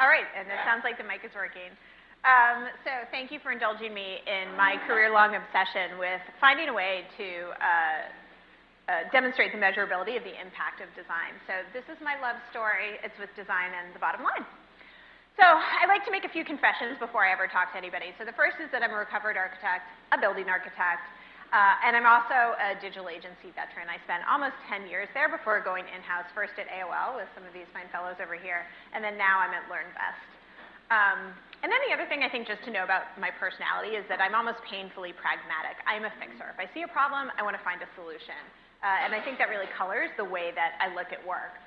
All right, and it sounds like the mic is working. Um, so thank you for indulging me in my career-long obsession with finding a way to uh, uh, demonstrate the measurability of the impact of design. So this is my love story. It's with design and the bottom line. So I like to make a few confessions before I ever talk to anybody. So the first is that I'm a recovered architect, a building architect, uh, and I'm also a digital agency veteran. I spent almost 10 years there before going in-house, first at AOL with some of these fine fellows over here, and then now I'm at LearnVest. Um, and then the other thing I think just to know about my personality is that I'm almost painfully pragmatic. I'm a fixer. If I see a problem, I want to find a solution. Uh, and I think that really colors the way that I look at work.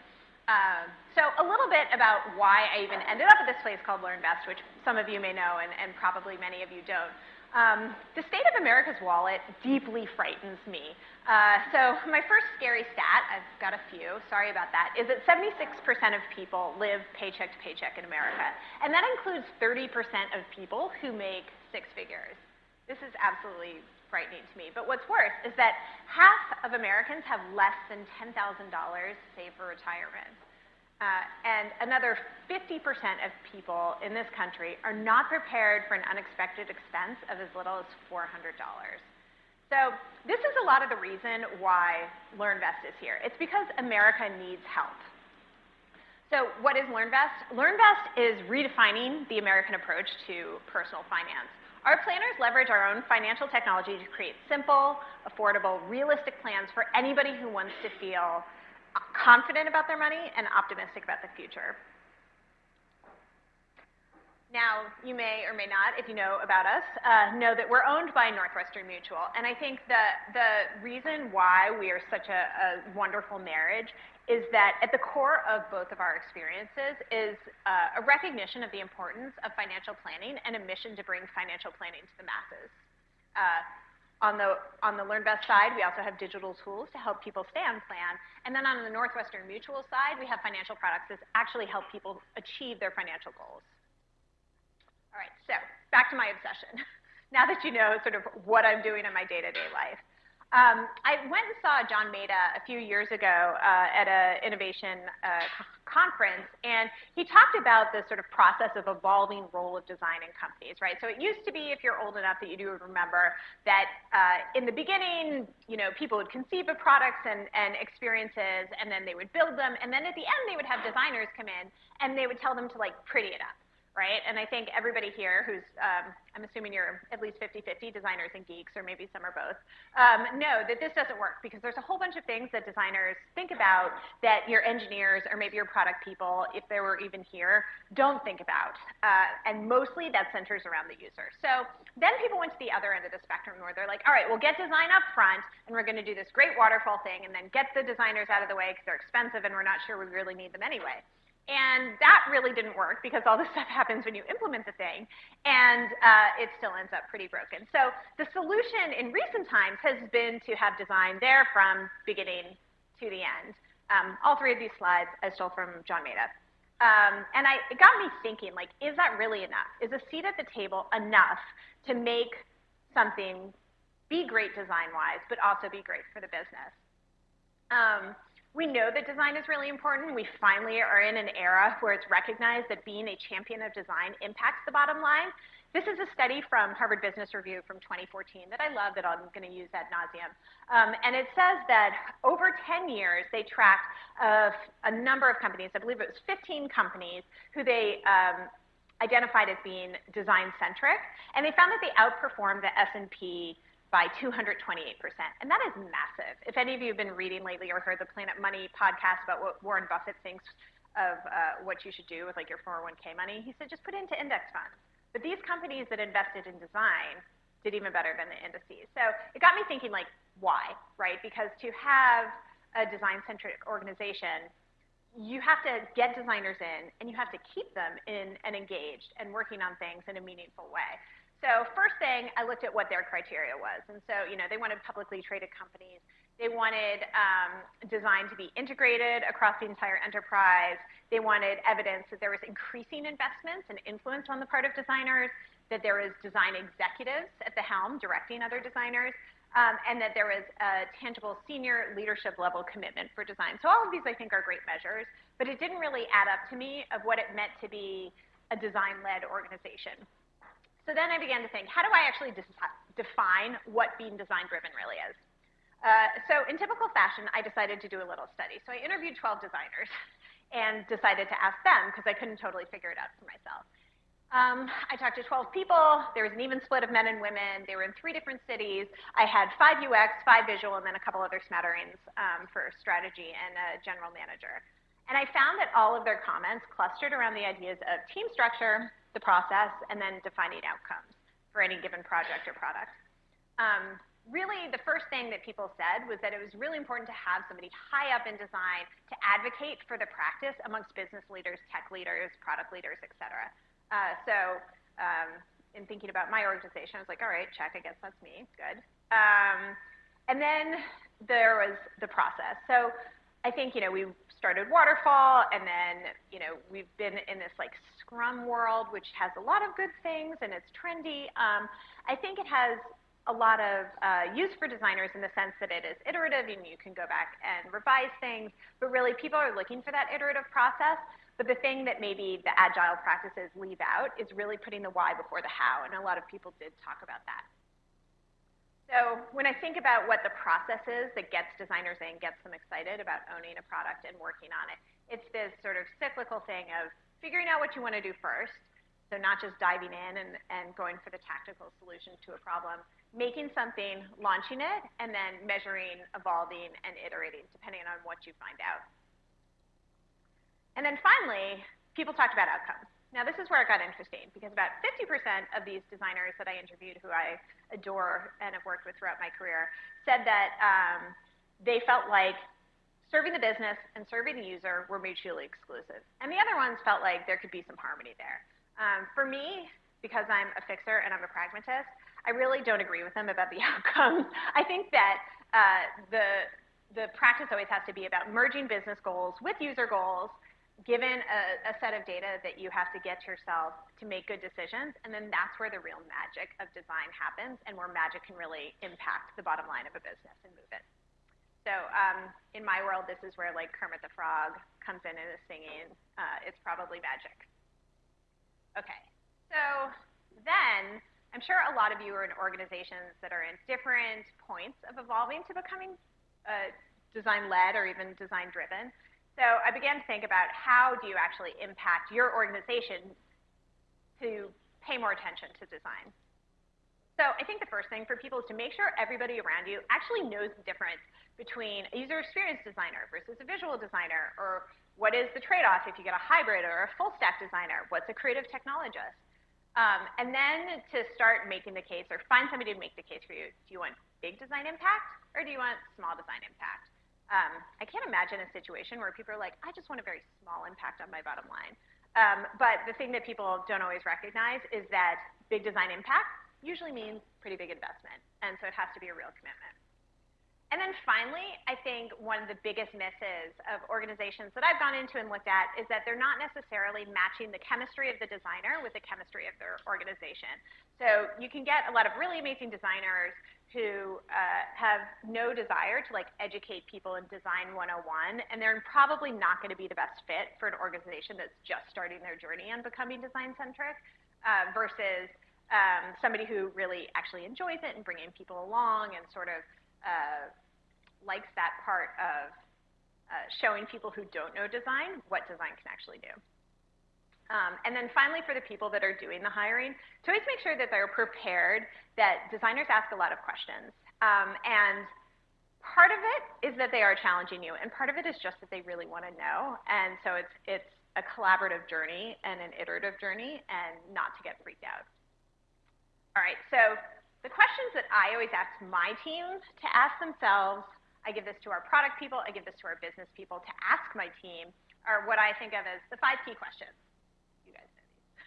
Um, so a little bit about why I even ended up at this place called LearnVest, which some of you may know and, and probably many of you don't. Um, the state of America's wallet deeply frightens me. Uh, so my first scary stat, I've got a few, sorry about that, is that 76% of people live paycheck to paycheck in America. And that includes 30% of people who make six figures. This is absolutely frightening to me. But what's worse is that half of Americans have less than $10,000 saved for retirement. Uh, and another 50% of people in this country are not prepared for an unexpected expense of as little as $400. So this is a lot of the reason why LearnVest is here. It's because America needs help. So what is LearnVest? LearnVest is redefining the American approach to personal finance. Our planners leverage our own financial technology to create simple, affordable, realistic plans for anybody who wants to feel confident about their money and optimistic about the future. Now, you may or may not, if you know about us, uh, know that we're owned by Northwestern Mutual. And I think that the reason why we are such a, a wonderful marriage is that at the core of both of our experiences is uh, a recognition of the importance of financial planning and a mission to bring financial planning to the masses. Uh, on the, on the LearnVest side, we also have digital tools to help people stay on plan. And then on the Northwestern Mutual side, we have financial products that actually help people achieve their financial goals. All right, so back to my obsession. now that you know sort of what I'm doing in my day-to-day -day life. Um, I went and saw John Maeda a few years ago uh, at an innovation uh, conference, and he talked about the sort of process of evolving role of design in companies, right? So it used to be, if you're old enough that you do remember, that uh, in the beginning, you know, people would conceive of products and, and experiences, and then they would build them, and then at the end they would have designers come in, and they would tell them to like pretty it up right? And I think everybody here who's, um, I'm assuming you're at least 50-50 designers and geeks, or maybe some are both, um, know that this doesn't work because there's a whole bunch of things that designers think about that your engineers or maybe your product people, if they were even here, don't think about. Uh, and mostly that centers around the user. So then people went to the other end of the spectrum where they're like, all right, we'll get design up front, and we're going to do this great waterfall thing, and then get the designers out of the way because they're expensive and we're not sure we really need them anyway. And that really didn't work because all this stuff happens when you implement the thing, and uh, it still ends up pretty broken. So the solution in recent times has been to have design there from beginning to the end. Um, all three of these slides I stole from John Maeda. Um, and I, it got me thinking, like, is that really enough? Is a seat at the table enough to make something be great design-wise, but also be great for the business? Um, we know that design is really important. We finally are in an era where it's recognized that being a champion of design impacts the bottom line. This is a study from Harvard Business Review from 2014 that I love that I'm going to use ad nauseum. Um, and it says that over 10 years, they tracked a, a, number of companies, I believe it was 15 companies, who they um, identified as being design-centric. And they found that they outperformed the S&P by 228%. And that is massive. If any of you have been reading lately or heard the Planet Money podcast about what Warren Buffett thinks of uh, what you should do with like your 401k money, he said just put it into index funds. But these companies that invested in design did even better than the indices. So it got me thinking like, why, right? Because to have a design-centric organization, you have to get designers in and you have to keep them in and engaged and working on things in a meaningful way. So first thing, I looked at what their criteria was. And so, you know, they wanted publicly traded companies. They wanted um, design to be integrated across the entire enterprise. They wanted evidence that there was increasing investments and influence on the part of designers, that there was design executives at the helm directing other designers, um, and that there was a tangible senior leadership level commitment for design. So all of these, I think, are great measures. but it didn't really add up to me of what it meant to be a design-led organization. So then I began to think, how do I actually define what being design-driven really is? Uh, so in typical fashion, I decided to do a little study. So I interviewed 12 designers and decided to ask them because I couldn't totally figure it out for myself. Um, I talked to 12 people. There was an even split of men and women. They were in three different cities. I had five UX, five visual, and then a couple other smatterings um, for strategy and a general manager. And I found that all of their comments clustered around the ideas of team structure, the process, and then defining outcomes for any given project or product. Um, really, the first thing that people said was that it was really important to have somebody high up in design to advocate for the practice amongst business leaders, tech leaders, product leaders, et cetera. Uh, so um, in thinking about my organization, I was like, all right, check, I guess that's me, good. Um, and then there was the process. So I think, you know, we started Waterfall, and then, you know, we've been in this like Scrum world, which has a lot of good things and it's trendy. Um, I think it has a lot of uh, use for designers in the sense that it is iterative and you can go back and revise things, but really people are looking for that iterative process. But the thing that maybe the agile practices leave out is really putting the why before the how, and a lot of people did talk about that. So when I think about what the process is that gets designers in, gets them excited about owning a product and working on it, it's this sort of cyclical thing of figuring out what you want to do first, so not just diving in and, and going for the tactical solution to a problem, making something, launching it, and then measuring, evolving, and iterating, depending on what you find out. And then finally, people talked about outcomes. Now, this is where it got interesting because about 50% of these designers that I interviewed, who I adore and have worked with throughout my career, said that um, they felt like serving the business and serving the user were mutually exclusive. And the other ones felt like there could be some harmony there. Um, for me, because I'm a fixer and I'm a pragmatist, I really don't agree with them about the outcomes. I think that uh, the, the practice always has to be about merging business goals with user goals given a, a, set of data that you have to get yourself to make good decisions, and then that's where the real magic of design happens and where magic can really impact the bottom line of a business and move it. So um, in my world, this is where like Kermit the Frog comes in and is singing. Uh, it's probably magic. Okay, so then I'm sure a lot of you are in organizations that are in different points of evolving to becoming uh, design-led or even design-driven. So I began to think about how do you actually impact your organization to pay more attention to design. So I think the first thing for people is to make sure everybody around you actually knows the difference between a user experience designer versus a visual designer, or what is the trade-off if you get a hybrid or a full stack designer? What's a creative technologist? Um, and then to start making the case or find somebody to make the case for you. Do you want big design impact or do you want small design impact? Um, I can't imagine a situation where people are like, I just want a very small impact on my bottom line. Um, but the thing that people don't always recognize is that big design impact usually means pretty big investment. And so it has to be a real commitment. And then finally, I think one of the biggest misses of organizations that I've gone into and looked at is that they're not necessarily matching the chemistry of the designer with the chemistry of their organization. So you can get a lot of really amazing designers who uh, have no desire to like educate people in design 101, and they're probably not going to be the best fit for an organization that's just starting their journey on becoming design centric uh, versus um, somebody who really actually enjoys it and bringing people along and sort of uh, likes that part of uh, showing people who don't know design what design can actually do. Um, and then finally, for the people that are doing the hiring, to always make sure that they're prepared, that designers ask a lot of questions. Um, and part of it is that they are challenging you, and part of it is just that they really want to know. And so it's, it's a collaborative journey and an iterative journey, and not to get freaked out. All right, so the questions that I always ask my team to ask themselves I give this to our product people, I give this to our business people to ask my team are what I think of as the five key questions. You guys know these.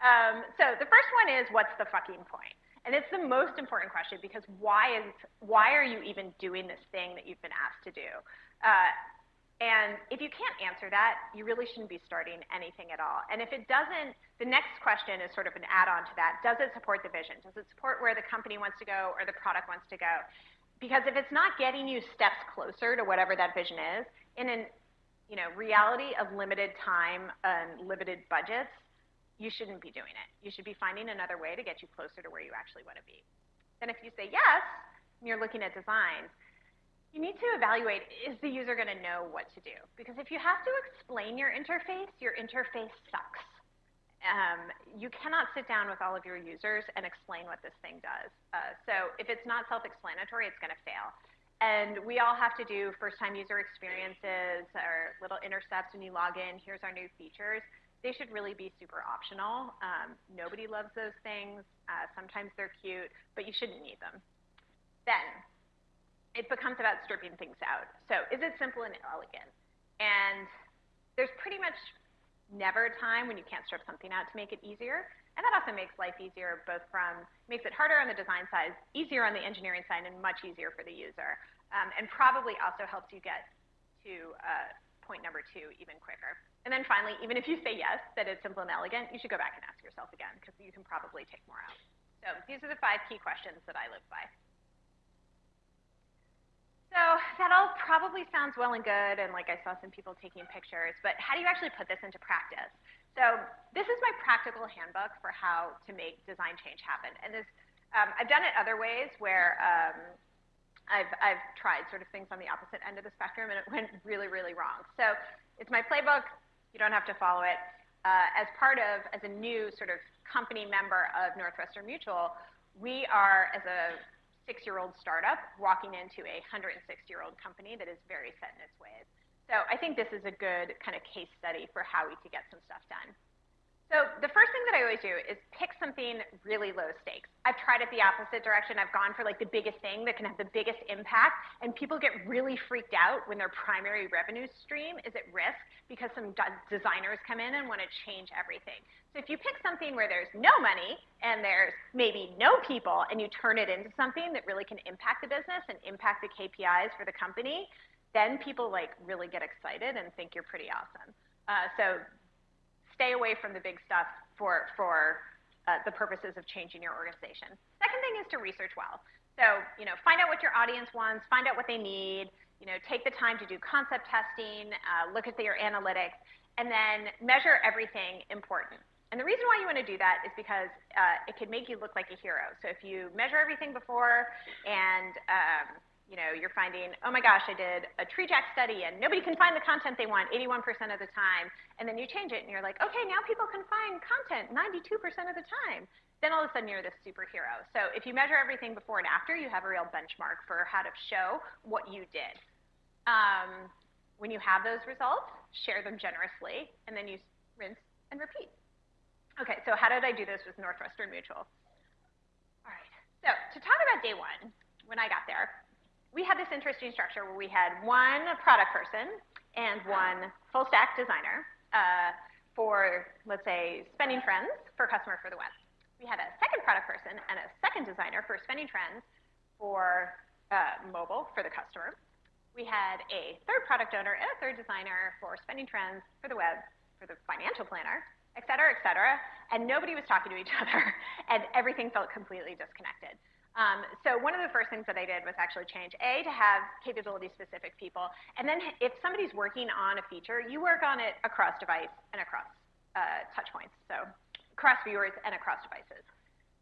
Um, so the first one is, what's the fucking point? And it's the most important question because why is why are you even doing this thing that you've been asked to do? Uh, and if you can't answer that, you really shouldn't be starting anything at all. And if it doesn't, the next question is sort of an add-on to that. Does it support the vision? Does it support where the company wants to go or the product wants to go? Because if it's not getting you steps closer to whatever that vision is, in an you know, reality of limited time and limited budgets, you shouldn't be doing it. You should be finding another way to get you closer to where you actually want to be. Then if you say yes, and you're looking at designs, you need to evaluate, is the user going to know what to do? Because if you have to explain your interface, your interface sucks. Um, you cannot sit down with all of your users and explain what this thing does. Uh, so if it's not self-explanatory, it's going to fail. And we all have to do first-time user experiences or little intercepts when you log in. Here's our new features. They should really be super optional. Um, nobody loves those things. Uh, sometimes they're cute, but you shouldn't need them. Then it becomes about stripping things out. So is it simple and elegant? And there's pretty much never a time when you can't strip something out to make it easier. And that often makes life easier, both from, makes it harder on the design side, easier on the engineering side, and much easier for the user. Um, and probably also helps you get to uh, point number two even quicker. And then finally, even if you say yes, that it's simple and elegant, you should go back and ask yourself again, because you can probably take more out. So these are the five key questions that I live by. So that all probably sounds well and good, and like I saw some people taking pictures, but how do you actually put this into practice? So this is my practical handbook for how to make design change happen. And this, um, I've done it other ways where um, I've, I've tried sort of things on the opposite end of the spectrum, and it went really, really wrong. So it's my playbook. You don't have to follow it. Uh, as part of, as a new sort of company member of Northwestern Mutual, we are, as a six-year-old startup, walking into a 106-year-old company that is very set in its ways. So I think this is a good kind of case study for how we could get some stuff done. So the first thing that I always do is pick something really low stakes. I've tried it the opposite direction. I've gone for like the biggest thing that can have the biggest impact, and people get really freaked out when their primary revenue stream is at risk because some designers come in and want to change everything. So if you pick something where there's no money and there's maybe no people, and you turn it into something that really can impact the business and impact the KPIs for the company, then people like really get excited and think you're pretty awesome. Uh, so stay away from the big stuff for, for uh, the purposes of changing your organization. Second thing is to research well. So, you know, find out what your audience wants, find out what they need, you know, take the time to do concept testing, uh, look at your analytics, and then measure everything important. And the reason why you want to do that is because uh, it can make you look like a hero. So if you measure everything before and um, you know, you're finding, oh my gosh, I did a TreeJack study and nobody can find the content they want 81% of the time. And then you change it and you're like, okay, now people can find content 92% of the time. Then all of a sudden you're this superhero. So if you measure everything before and after, you have a real benchmark for how to show what you did. Um, when you have those results, share them generously, and then you rinse and repeat. Okay, so how did I do this with Northwestern Mutual? All right, so to talk about day one, when I got there, we had this interesting structure where we had one product person and one full stack designer uh, for, let's say, spending trends for customer for the web. We had a second product person and a second designer for spending trends for uh, mobile for the customer. We had a third product owner and a third designer for spending trends for the web, for the financial planner, et cetera, et cetera. And nobody was talking to each other, and everything felt completely disconnected. Um, so one of the first things that I did was actually change A to have capability-specific people, and then if somebody's working on a feature, you work on it across device and across uh, touch points, so across viewers and across devices.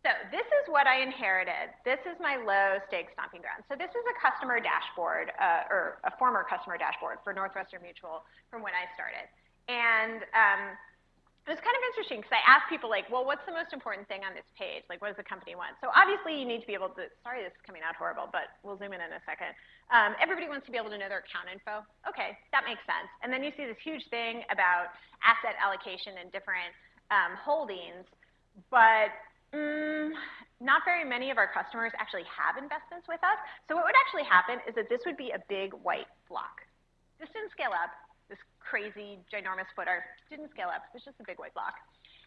So this is what I inherited. This is my low stake stomping ground. So this is a customer dashboard, uh, or a former customer dashboard for Northwestern Mutual from when I started. And um, it was kind of interesting because I asked people like, well, what's the most important thing on this page? Like, what does the company want? So obviously you need to be able to, sorry this is coming out horrible, but we'll zoom in in a second. Um, everybody wants to be able to know their account info. Okay, that makes sense. And then you see this huge thing about asset allocation and different um, holdings, but mm, not very many of our customers actually have investments with us. So what would actually happen is that this would be a big white block. This didn't scale up this crazy, ginormous footer. Didn't scale up. It's just a big white block.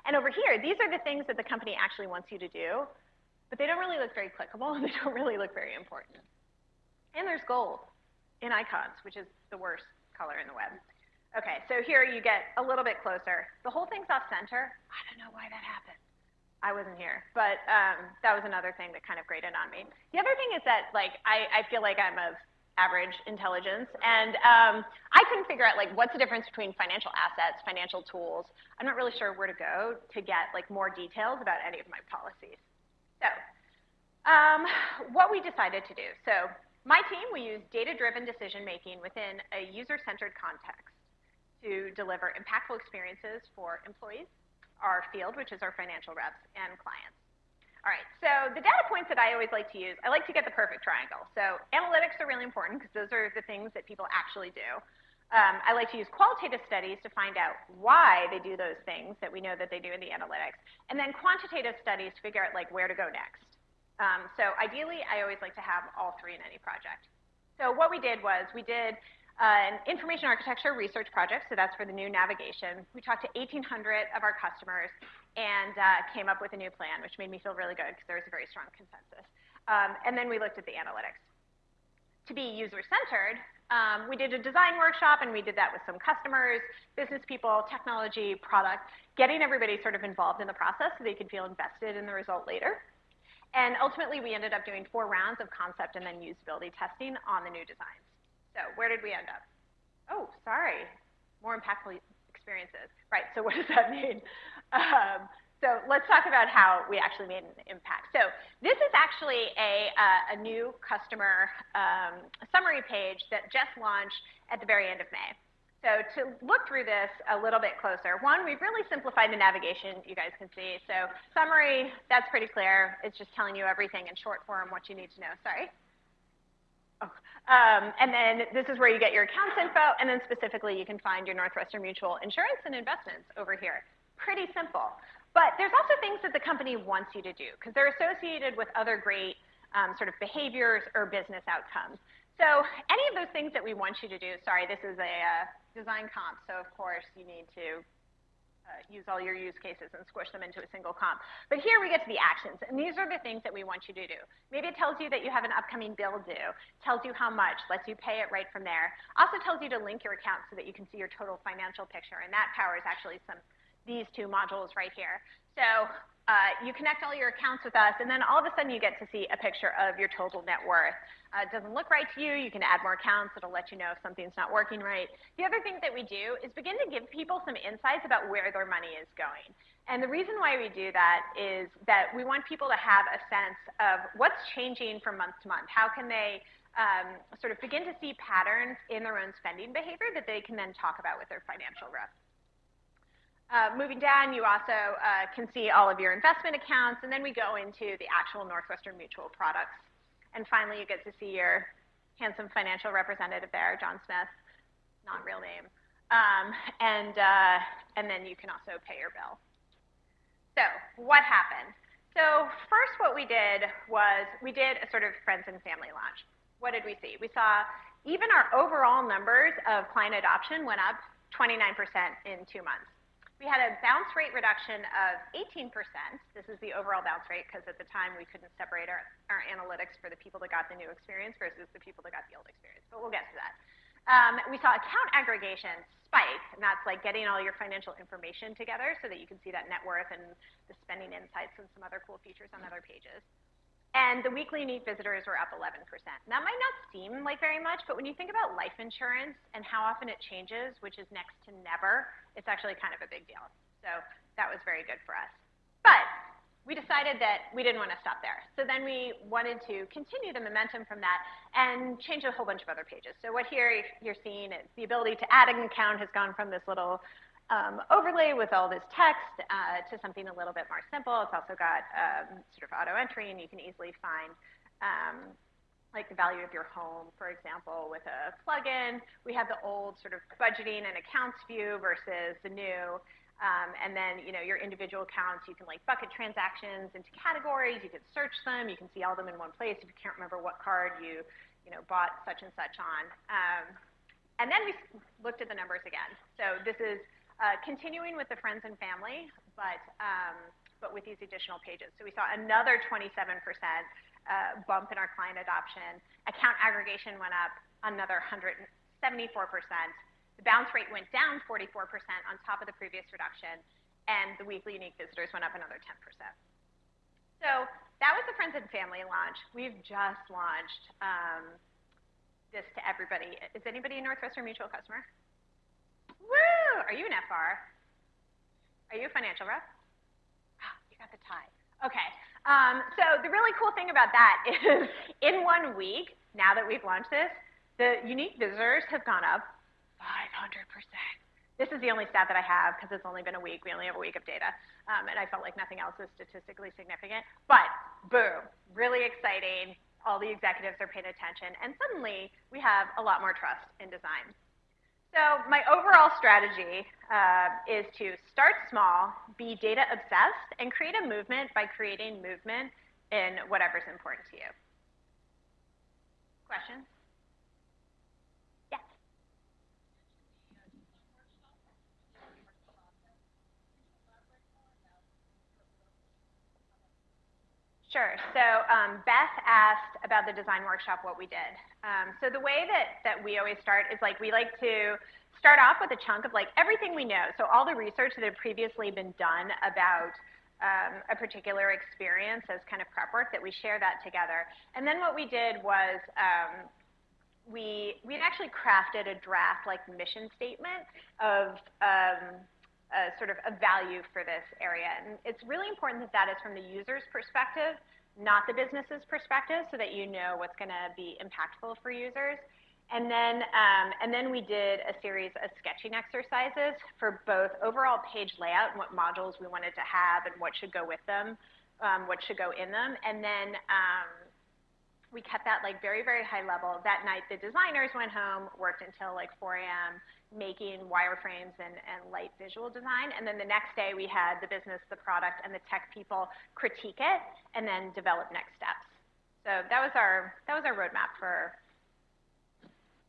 And over here, these are the things that the company actually wants you to do, but they don't really look very clickable, and they don't really look very important. And there's gold in icons, which is the worst color in the web. Okay, so here you get a little bit closer. The whole thing's off center. I don't know why that happened. I wasn't here, but um, that was another thing that kind of grated on me. The other thing is that like I, I feel like I'm of average intelligence. And um, I couldn't figure out like what's the difference between financial assets, financial tools. I'm not really sure where to go to get like more details about any of my policies. So um, what we decided to do. So my team, we use data-driven decision-making within a user-centered context to deliver impactful experiences for employees, our field, which is our financial reps, and clients. All right, so the data points that I always like to use, I like to get the perfect triangle. So analytics are really important because those are the things that people actually do. Um, I like to use qualitative studies to find out why they do those things that we know that they do in the analytics, and then quantitative studies to figure out like where to go next. Um, so ideally, I always like to have all three in any project. So what we did was we did uh, an information architecture research project, so that's for the new navigation. We talked to 1,800 of our customers and uh, came up with a new plan, which made me feel really good because there was a very strong consensus. Um, and then we looked at the analytics. To be user-centered, um, we did a design workshop, and we did that with some customers, business people, technology, product, getting everybody sort of involved in the process so they could feel invested in the result later. And ultimately, we ended up doing four rounds of concept and then usability testing on the new designs. So where did we end up? Oh, sorry, more impactful experiences. Right, so what does that mean? Um, so let's talk about how we actually made an impact. So this is actually a, uh, a new customer um, summary page that just launched at the very end of May. So to look through this a little bit closer, one, we've really simplified the navigation, you guys can see. So summary, that's pretty clear. It's just telling you everything in short form, what you need to know. Sorry. Oh. Um, and then this is where you get your accounts info, and then specifically you can find your Northwestern Mutual insurance and investments over here. Pretty simple. But there's also things that the company wants you to do because they're associated with other great um, sort of behaviors or business outcomes. So any of those things that we want you to do, sorry, this is a uh, design comp, so of course you need to uh, use all your use cases and squish them into a single comp. But here we get to the actions, and these are the things that we want you to do. Maybe it tells you that you have an upcoming bill due, tells you how much, lets you pay it right from there. Also tells you to link your account so that you can see your total financial picture, and that powers actually some these two modules right here. So uh, you connect all your accounts with us, and then all of a sudden you get to see a picture of your total net worth. Uh, it doesn't look right to you. You can add more accounts. It'll let you know if something's not working right. The other thing that we do is begin to give people some insights about where their money is going. And the reason why we do that is that we want people to have a sense of what's changing from month to month. How can they um, sort of begin to see patterns in their own spending behavior that they can then talk about with their financial rep. Uh, moving down, you also uh, can see all of your investment accounts, and then we go into the actual Northwestern Mutual products. And finally, you get to see your handsome financial representative there, John Smith, not real name. Um, and, uh, and then you can also pay your bill. So what happened? So first what we did was we did a sort of friends and family launch. What did we see? We saw even our overall numbers of client adoption went up 29% in two months. We had a bounce rate reduction of 18%. This is the overall bounce rate because at the time we couldn't separate our, our analytics for the people that got the new experience versus the people that got the old experience, but we'll get to that. Um, we saw account aggregation spike, and that's like getting all your financial information together so that you can see that net worth and the spending insights and some other cool features on other pages. And the weekly unique visitors were up 11%. That might not seem like very much, but when you think about life insurance and how often it changes, which is next to never, it's actually kind of a big deal. So that was very good for us. But we decided that we didn't want to stop there. So then we wanted to continue the momentum from that and change a whole bunch of other pages. So what here you're seeing is the ability to add an account has gone from this little um, overlay with all this text uh, to something a little bit more simple. It's also got um, sort of auto entry, and you can easily find um, like the value of your home, for example, with a plugin. We have the old sort of budgeting and accounts view versus the new. Um, and then, you know, your individual accounts, you can like bucket transactions into categories. You can search them. You can see all of them in one place if you can't remember what card you, you know, bought such and such on. Um, and then we looked at the numbers again. So this is uh, continuing with the friends and family, but, um, but with these additional pages. So we saw another 27% uh, bump in our client adoption. Account aggregation went up another 174%. The bounce rate went down 44% on top of the previous reduction, and the weekly unique visitors went up another 10%. So that was the friends and family launch. We've just launched um, this to everybody. Is anybody a Northwestern Mutual customer? Woo! Are you an FR? Are you a financial rep? Oh, you got the tie. Okay. Um, so the really cool thing about that is in one week, now that we've launched this, the unique visitors have gone up 500%. This is the only stat that I have because it's only been a week. We only have a week of data. Um, and I felt like nothing else was statistically significant. But boom, really exciting. All the executives are paying attention. And suddenly we have a lot more trust in design. So my overall strategy uh, is to start small, be data obsessed, and create a movement by creating movement in whatever's important to you. Questions? Yes. Sure. So um, Beth asked about the design workshop, what we did. Um, so the way that, that we always start is like we like to start off with a chunk of like everything we know. So all the research that had previously been done about um, a particular experience as kind of prep work that we share that together. And then what we did was um, we we actually crafted a draft like mission statement of um, a sort of a value for this area. And it's really important that that is from the user's perspective not the business's perspective so that you know what's going to be impactful for users. And then, um, and then we did a series of sketching exercises for both overall page layout and what modules we wanted to have and what should go with them, um, what should go in them. And then um, we kept that like very, very high level. That night, the designers went home, worked until like 4 a.m., making wireframes and, and light visual design. And then the next day we had the business, the product, and the tech people critique it and then develop next steps. So that was our, that was our roadmap for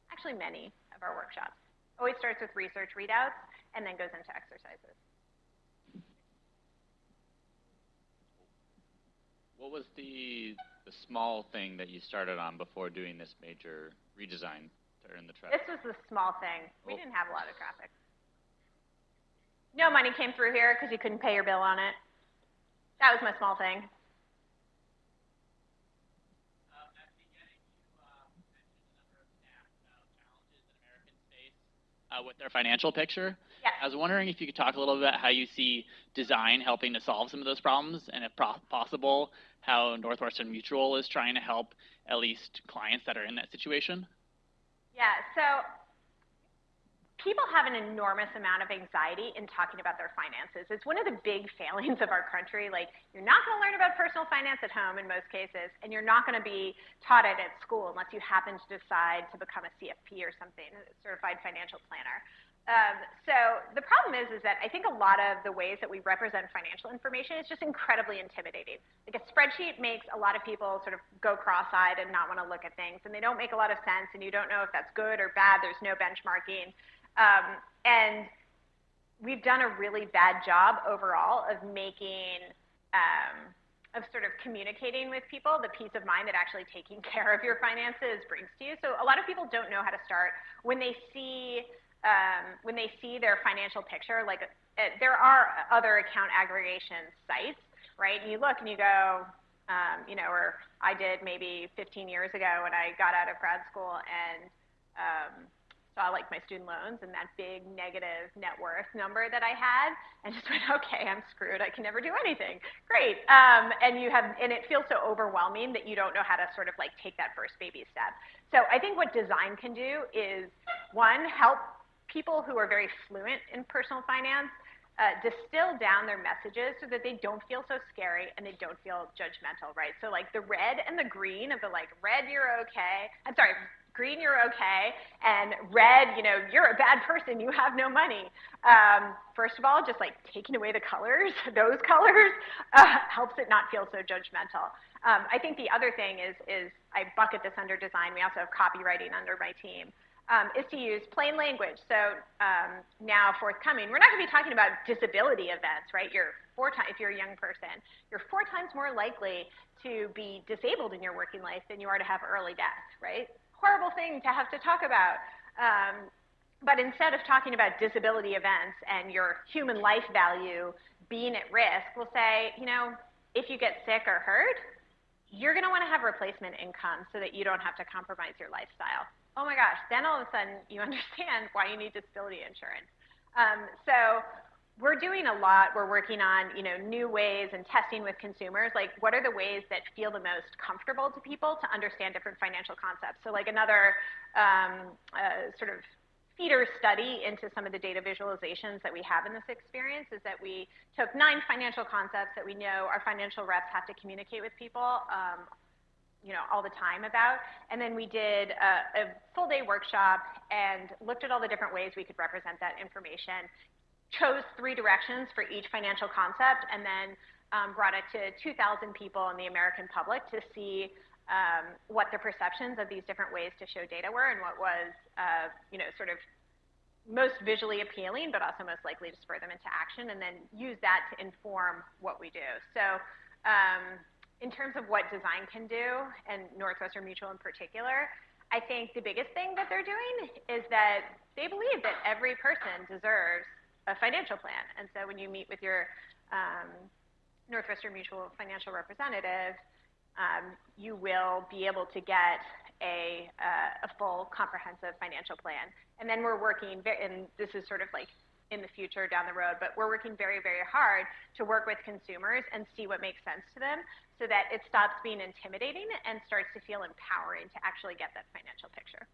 actually many of our workshops. Always starts with research readouts and then goes into exercises. What was the, the small thing that you started on before doing this major redesign? In the traffic? This was the small thing. We oh. didn't have a lot of traffic. No money came through here because you couldn't pay your bill on it. That was my small thing. Uh, with their financial picture. Yes. I was wondering if you could talk a little bit about how you see design helping to solve some of those problems, and if possible, how Northwestern Mutual is trying to help at least clients that are in that situation. Yeah, so people have an enormous amount of anxiety in talking about their finances. It's one of the big failings of our country. Like, you're not going to learn about personal finance at home in most cases, and you're not going to be taught it at school unless you happen to decide to become a CFP or something, a certified financial planner. Um, so the problem is, is that I think a lot of the ways that we represent financial information is just incredibly intimidating. Like a spreadsheet makes a lot of people sort of go cross-eyed and not want to look at things, and they don't make a lot of sense, and you don't know if that's good or bad. There's no benchmarking, um, and we've done a really bad job overall of making. Um, of sort of communicating with people the peace of mind that actually taking care of your finances brings to you. So a lot of people don't know how to start when they see um, when they see their financial picture, like uh, there are other account aggregation sites, right? And you look and you go, um, you know, or I did maybe 15 years ago when I got out of grad school and um, saw like my student loans and that big negative net worth number that I had, and just went, okay, I'm screwed. I can never do anything. Great. Um, and you have, and it feels so overwhelming that you don't know how to sort of like take that first baby step. So I think what design can do is one, help people who are very fluent in personal finance uh, distill down their messages so that they don't feel so scary and they don't feel judgmental, right? So like the red and the green of the like red, you're okay. I'm sorry, green, you're okay, and red, you know, you're a bad person, you have no money. Um, first of all, just like taking away the colors, those colors, uh, helps it not feel so judgmental. Um, I think the other thing is, is I bucket this under design. We also have copywriting under my team um, is to use plain language. So um, now forthcoming, we're not going to be talking about disability events, right? You're four times, if you're a young person, you're four times more likely to be disabled in your working life than you are to have early death, right? Horrible thing to have to talk about. Um, but instead of talking about disability events and your human life value being at risk, we'll say, you know, if you get sick or hurt, you're going to want to have replacement income so that you don't have to compromise your lifestyle oh my gosh, then all of a sudden you understand why you need disability insurance. Um, so we're doing a lot. We're working on, you know, new ways and testing with consumers. Like, what are the ways that feel the most comfortable to people to understand different financial concepts? So, like another um, uh, sort of feeder study into some of the data visualizations that we have in this experience is that we took nine financial concepts that we know our financial reps have to communicate with people um, you know, all the time about. And then we did a, a full day workshop and looked at all the different ways we could represent that information, chose three directions for each financial concept, and then um, brought it to 2,000 people in the American public to see um, what the perceptions of these different ways to show data were and what was, uh, you know, sort of most visually appealing, but also most likely to spur them into action, and then use that to inform what we do. So um, in terms of what design can do, and Northwestern Mutual in particular, I think the biggest thing that they're doing is that they believe that every person deserves a financial plan. And so when you meet with your um, Northwestern Mutual financial representative, um, you will be able to get a, uh, a full comprehensive financial plan. And then we're working, and this is sort of like in the future down the road, but we're working very, very hard to work with consumers and see what makes sense to them so that it stops being intimidating and starts to feel empowering to actually get that financial picture.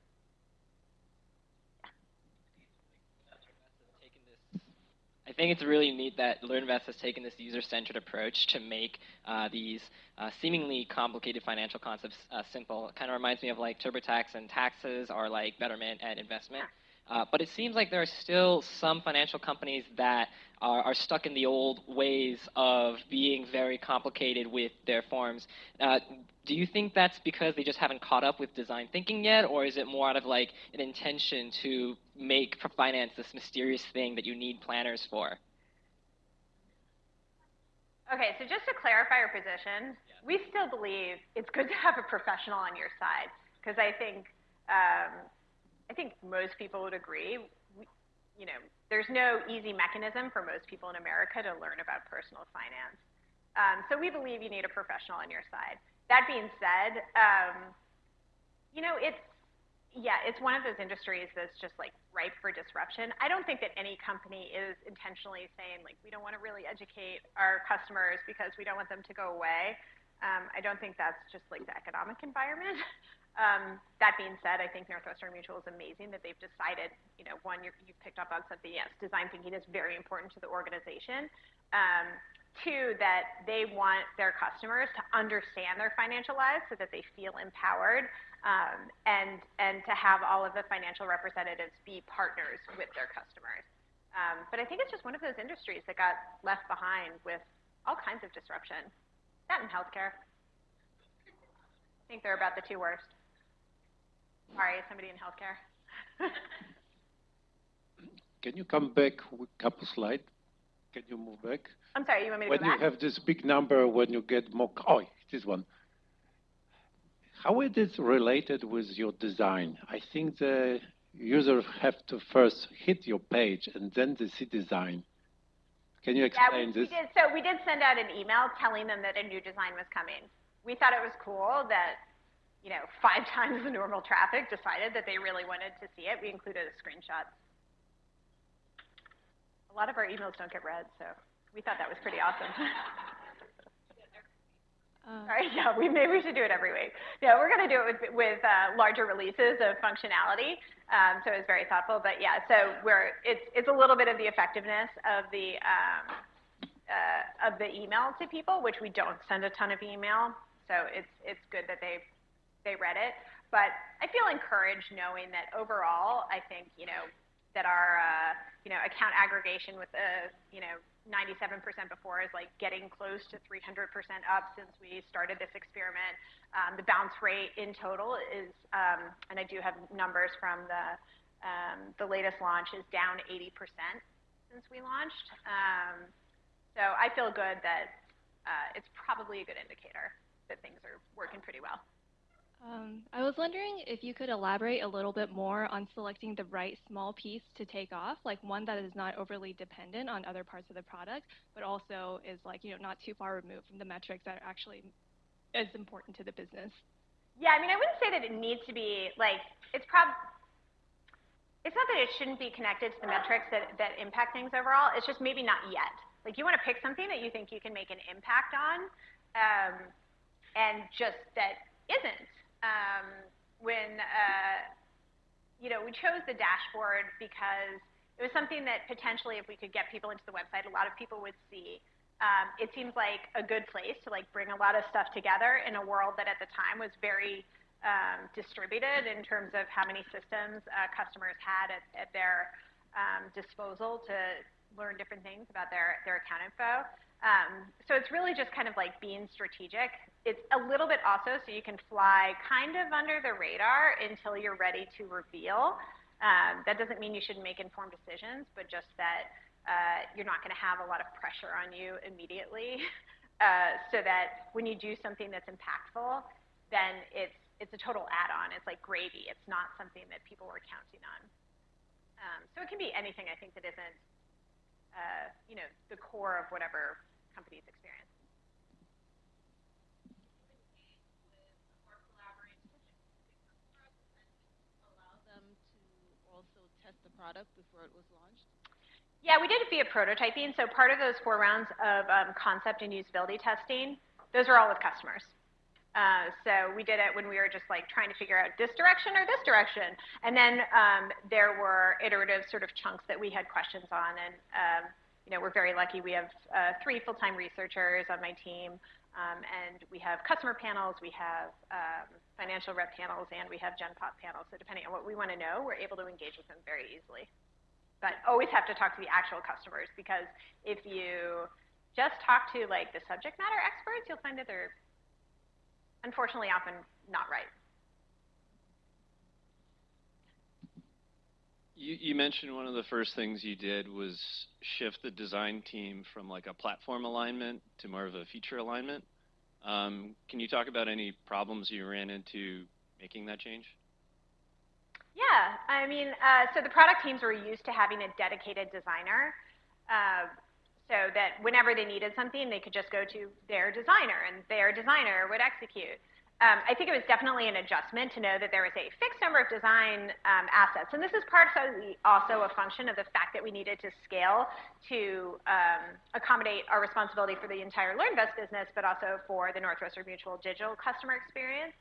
I think it's really neat that LearnVest has taken this user-centered approach to make uh, these uh, seemingly complicated financial concepts uh, simple. It kind of reminds me of like TurboTax and taxes or like Betterment and investment. Uh, but it seems like there are still some financial companies that are, are, stuck in the old ways of being very complicated with their forms. Uh, do you think that's because they just haven't caught up with design thinking yet, or is it more out of like an intention to make finance this mysterious thing that you need planners for? Okay, so just to clarify your position, we still believe it's good to have a professional on your side because I think um, I think most people would agree. We, you know, there's no easy mechanism for most people in America to learn about personal finance. Um, so we believe you need a professional on your side. That being said, um, you know, it's yeah, it's one of those industries that's just like ripe for disruption. I don't think that any company is intentionally saying like we don't want to really educate our customers because we don't want them to go away. Um, I don't think that's just like the economic environment. Um, that being said, I think Northwestern Mutual is amazing that they've decided, you know, one, you have picked up on something, yes, design thinking is very important to the organization. Um, two, that they want their customers to understand their financial lives so that they feel empowered um, and, and to have all of the financial representatives be partners with their customers. Um, but I think it's just one of those industries that got left behind with all kinds of disruption. That in healthcare. I think they're about the two worst. Sorry, somebody in healthcare. Can you come back a couple slides? Can you move back? I'm sorry, you want me to when go back? When you have this big number, when you get more, oh, this one. How it is related with your design? I think the users have to first hit your page and then they see design. Can you explain yeah, we, this? We did, so we did send out an email telling them that a new design was coming. We thought it was cool that you know, five times the normal traffic decided that they really wanted to see it. We included a screenshot. A lot of our emails don't get read, so we thought that was pretty awesome. Uh, All right, yeah, we maybe we should do it every week. Yeah, we're going to do it with, with uh, larger releases of functionality, um, so it's very thoughtful. But yeah, so we're it's it's a little bit of the effectiveness of the um, uh, of the email to people, which we don't send a ton of email, so it's it's good that they they read it. But I feel encouraged knowing that overall, I think, you know, that our, uh, you know, account aggregation with the, you know, 97% before is like getting close to 300% up since we started this experiment. Um, the bounce rate in total is, um, and I do have numbers from the, um, the latest launch is down 80% since we launched. Um, so I feel good that uh, it's probably a good indicator that things are working pretty well. Um, I was wondering if you could elaborate a little bit more on selecting the right small piece to take off, like one that is not overly dependent on other parts of the product, but also is like, you know, not too far removed from the metrics that are actually as important to the business. Yeah, I mean, I wouldn't say that it needs to be like it's prob. It's not that it shouldn't be connected to the metrics that, that impact things overall. It's just maybe not yet. Like you want to pick something that you think you can make an impact on, um, and just that isn't. Um, when uh, you know we chose the dashboard because it was something that potentially, if we could get people into the website, a lot of people would see. Um, it seems like a good place to like bring a lot of stuff together in a world that at the time was very um, distributed in terms of how many systems uh, customers had at, at their um, disposal to learn different things about their, their account info. Um, so it's really just kind of like being strategic. It's a little bit also so you can fly kind of under the radar until you're ready to reveal. Um, that doesn't mean you shouldn't make informed decisions, but just that uh, you're not going to have a lot of pressure on you immediately, uh, so that when you do something that's impactful, then it's it's a total add-on. It's like gravy. It's not something that people were counting on. Um, so it can be anything I think that isn't, uh, you know, the core of whatever company's experience. product before it was launched? Yeah, we did it via prototyping. So part of those four rounds of um, concept and usability testing, those are all with customers. Uh, so we did it when we were just like trying to figure out this direction or this direction. And then um, there were iterative sort of chunks that we had questions on. And, um, you know, we're very lucky. We have uh, three full-time researchers on my team. Um, and we have customer panels, we have um, financial rep panels, and we have Gen Pop panels. So depending on what we want to know, we're able to engage with them very easily. But always have to talk to the actual customers because if you just talk to like the subject matter experts, you'll find that they're unfortunately often not right. You, you, mentioned one of the first things you did was shift the design team from like a platform alignment to more of a feature alignment. Um, can you talk about any problems you ran into making that change? Yeah, I mean, uh, so the product teams were used to having a dedicated designer. Uh, so that whenever they needed something, they could just go to their designer, and their designer would execute. Um, I think it was definitely an adjustment to know that there was a fixed number of design um, assets. And this is partially also a function of the fact that we needed to scale to um, accommodate our responsibility for the entire LearnVest business, but also for the Northwestern Mutual digital customer experience.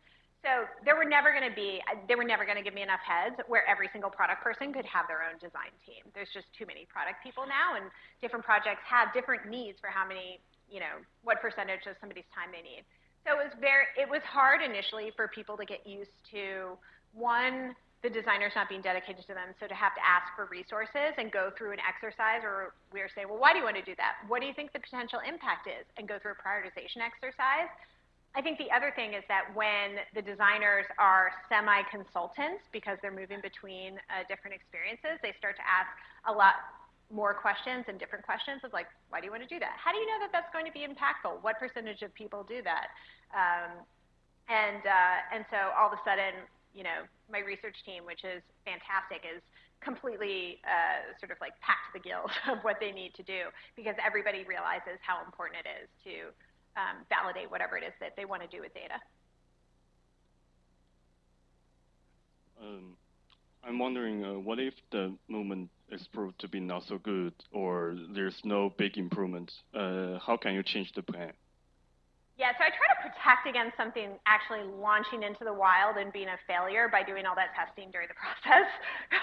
So there were never going to be, they were never going to give me enough heads where every single product person could have their own design team. There's just too many product people now, and different projects have different needs for how many, you know, what percentage of somebody's time they need. So it was very, it was hard initially for people to get used to one, the designers not being dedicated to them, so to have to ask for resources and go through an exercise, or we were saying, well, why do you want to do that? What do you think the potential impact is? And go through a prioritization exercise. I think the other thing is that when the designers are semi-consultants, because they're moving between uh, different experiences, they start to ask a lot more questions and different questions of like, why do you want to do that? How do you know that that's going to be impactful? What percentage of people do that? Um, and, uh, and so all of a sudden, you know, my research team, which is fantastic, is completely uh, sort of like packed the gills of what they need to do because everybody realizes how important it is to um, validate whatever it is that they want to do with data. Um, I'm wondering, uh, what if the movement is proved to be not so good or there's no big improvement? Uh, how can you change the plan? Yeah, so I try to protect against something actually launching into the wild and being a failure by doing all that testing during the process.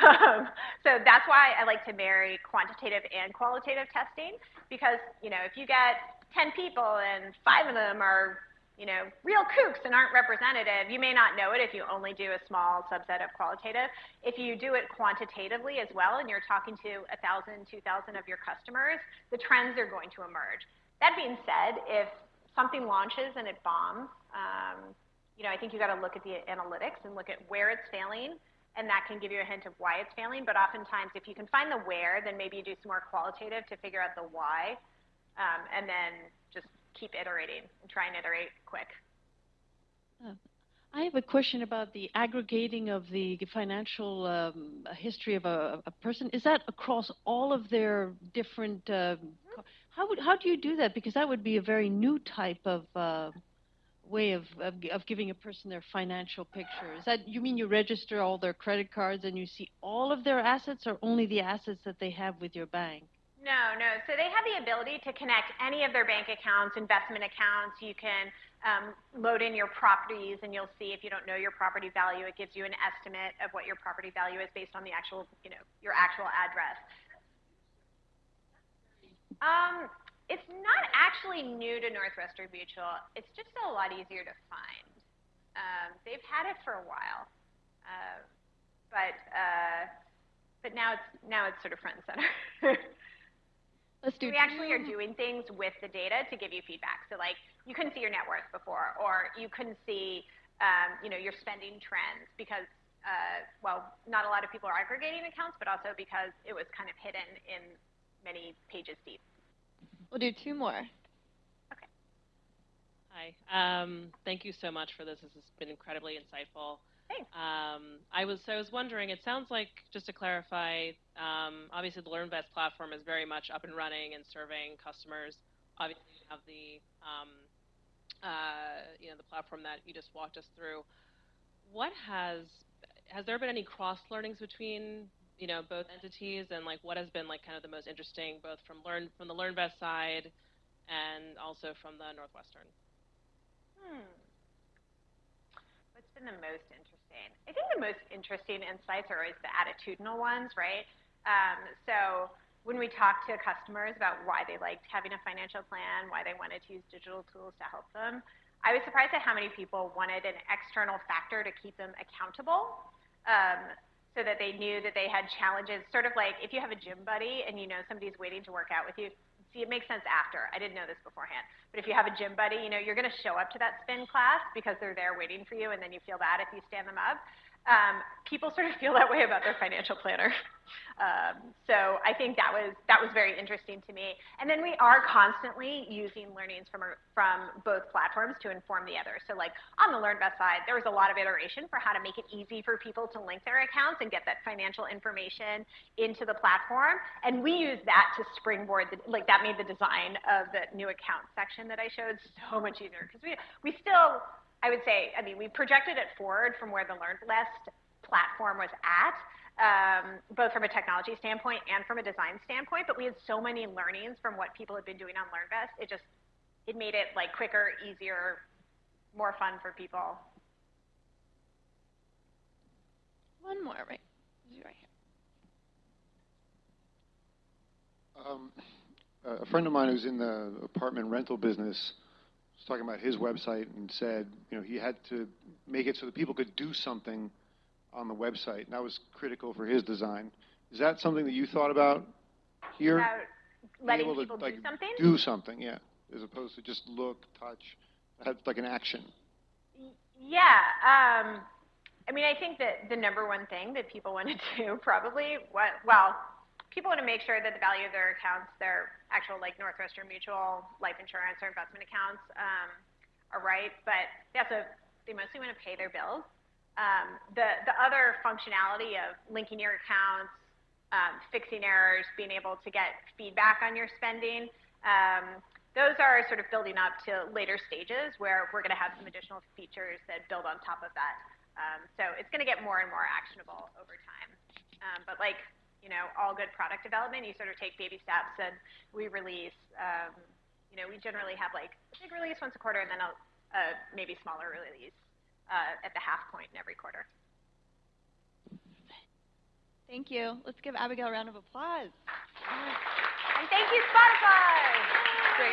um, so that's why I like to marry quantitative and qualitative testing because, you know, if you get 10 people and five of them are you know, real kooks and aren't representative, you may not know it if you only do a small subset of qualitative. If you do it quantitatively as well and you're talking to 1,000, 2,000 of your customers, the trends are going to emerge. That being said, if something launches and it bombs, um, you know, I think you got to look at the analytics and look at where it's failing, and that can give you a hint of why it's failing. But oftentimes, if you can find the where, then maybe you do some more qualitative to figure out the why, um, and then just keep iterating and try and iterate quick. Uh, I have a question about the aggregating of the financial um, history of a, a, person. Is that across all of their different? Uh, how would how do you do that? Because that would be a very new type of uh, way of, of, of giving a person their financial picture? Is that, you mean you register all their credit cards and you see all of their assets or only the assets that they have with your bank? No, no. So they have the ability to connect any of their bank accounts, investment accounts. You can um, load in your properties, and you'll see if you don't know your property value, it gives you an estimate of what your property value is based on the actual, you know, your actual address. Um, it's not actually new to Northwestern Mutual. It's just a lot easier to find. Um, they've had it for a while, uh, but uh, but now it's now it's sort of front and center. Let's do we actually are doing things with the data to give you feedback. So like you couldn't see your net worth before, or you couldn't see um, you know your spending trends because uh, well, not a lot of people are aggregating accounts, but also because it was kind of hidden in many pages deep. We'll do two more. Okay. Hi. Um, thank you so much for this. This has been incredibly insightful. Thanks. Um, I was I was wondering. It sounds like just to clarify. Um, obviously, the LearnVest platform is very much up and running and serving customers. Obviously, you have the um, uh, you know the platform that you just walked us through. What has has there been any cross learnings between you know both entities and like what has been like kind of the most interesting both from learn from the LearnVest side and also from the Northwestern? Hmm. What's been the most interesting? I think the most interesting insights are always the attitudinal ones, right? Um, so when we talk to customers about why they liked having a financial plan, why they wanted to use digital tools to help them, I was surprised at how many people wanted an external factor to keep them accountable. Um, so that they knew that they had challenges, sort of like if you have a gym buddy and you know somebody's waiting to work out with you, see, it makes sense after. I didn't know this beforehand. But if you have a gym buddy, you know, you're going to show up to that spin class because they're there waiting for you, and then you feel bad if you stand them up. Um, people sort of feel that way about their financial planner. Um, so I think that was that was very interesting to me. And then we are constantly using learnings from our, from both platforms to inform the other. So like on the LearnVest side, there was a lot of iteration for how to make it easy for people to link their accounts and get that financial information into the platform. And we use that to springboard the, like that made the design of the new account section that I showed so much easier because we we still I would say, I mean, we projected it forward from where the LearnVest platform was at, um, both from a technology standpoint and from a design standpoint, but we had so many learnings from what people had been doing on LearnVest, it just, it made it like quicker, easier, more fun for people. One more, right? Right here. Um, a friend of mine who's in the apartment rental business was talking about his website and said, you know, he had to make it so that people could do something on the website, and that was critical for his design. Is that something that you thought about here? About letting to, people like, do something? Do something, yeah, as opposed to just look, touch, have like an action. Yeah. Um, I mean, I think that the number one thing that people want to do probably, what, well, people want to make sure that the value of their accounts, their actual like Northwestern Mutual life insurance or investment accounts, um, are right. But they also, they mostly want to pay their bills. Um, the the other functionality of linking your accounts, um, fixing errors, being able to get feedback on your spending. Um, those are sort of building up to later stages where we're going to have some additional features that build on top of that. Um, so it's going to get more and more actionable over time. Um, but like, you know, all good product development, you sort of take baby steps and we release, um, you know, we generally have like a big release once a quarter and then a, a maybe smaller release uh, at the half point in every quarter. Thank you. Let's give Abigail a round of applause. And thank you, Spotify!